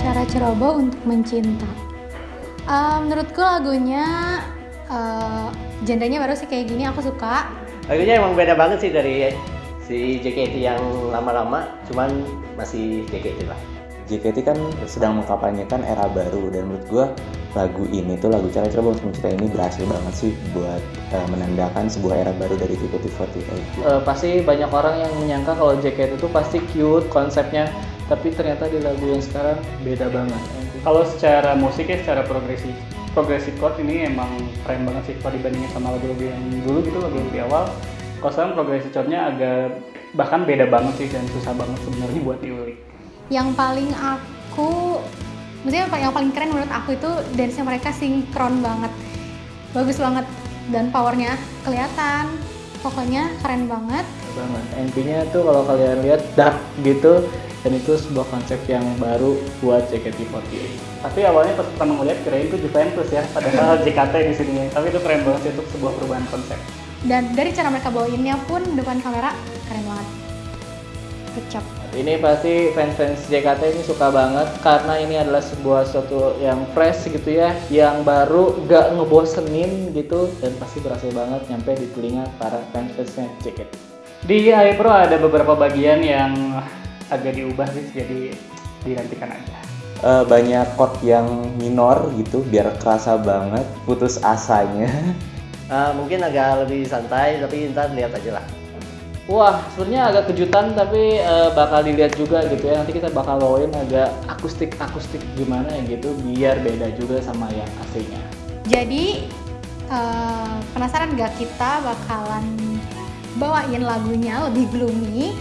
Cara ceroboh untuk mencinta. Uh, menurutku lagunya eh, uh, Jendanya baru sih kayak gini aku suka. Lagunya emang beda banget sih dari si JKT yang lama-lama, cuman masih JKT lah. JKT kan sedang mengkampanyekan era baru dan menurut gue lagu ini tuh lagu cara coba untuk mencintai ini berhasil banget sih buat uh, menandakan sebuah era baru dari JKT48. Uh, pasti banyak orang yang menyangka kalau JKT itu pasti cute konsepnya, tapi ternyata di lagu yang sekarang beda banget. Kalau secara musik ya secara progresif progressive chord ini emang keren banget sih kalau dibandingin sama lagu-lagu yang dulu gitu lagu di awal. Kalau sekarang progressive chordnya agak bahkan beda banget sih dan susah banget sebenarnya buat diulik yang paling aku maksudnya yang paling keren menurut aku itu dance mereka sinkron banget. Bagus banget. Dan powernya kelihatan. Pokoknya keren banget. Banget. Intinya tuh kalau kalian lihat dark gitu dan itu sebuah konsep yang baru buat JKT48 tapi awalnya pas pertama ngeliat kirain itu Juventus ya padahal JKT di sini. Tapi itu keren banget sih itu sebuah perubahan konsep. Dan dari cara mereka bawainnya pun depan kamera keren banget kecap ini pasti fans-fans JKT ini suka banget karena ini adalah sebuah sesuatu yang fresh gitu ya, yang baru, gak ngebosenin gitu dan pasti berhasil banget nyampe di telinga para fans-fansnya JKT. Di iPro ada beberapa bagian yang agak diubah sih, jadi dinantikan aja. Uh, banyak chord yang minor gitu biar kerasa banget putus asanya. Uh, mungkin agak lebih santai tapi ntar lihat aja lah. Wah, sebenarnya agak kejutan tapi uh, bakal dilihat juga gitu ya. Nanti kita bakal bawain agak akustik-akustik gimana ya gitu biar beda juga sama yang aslinya. Jadi uh, penasaran gak kita bakalan bawain lagunya lebih gloomy,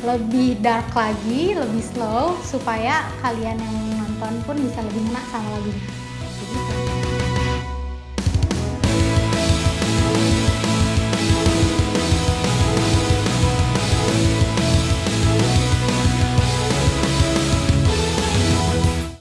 lebih dark lagi, lebih slow supaya kalian yang nonton pun bisa lebih enak sama lagunya.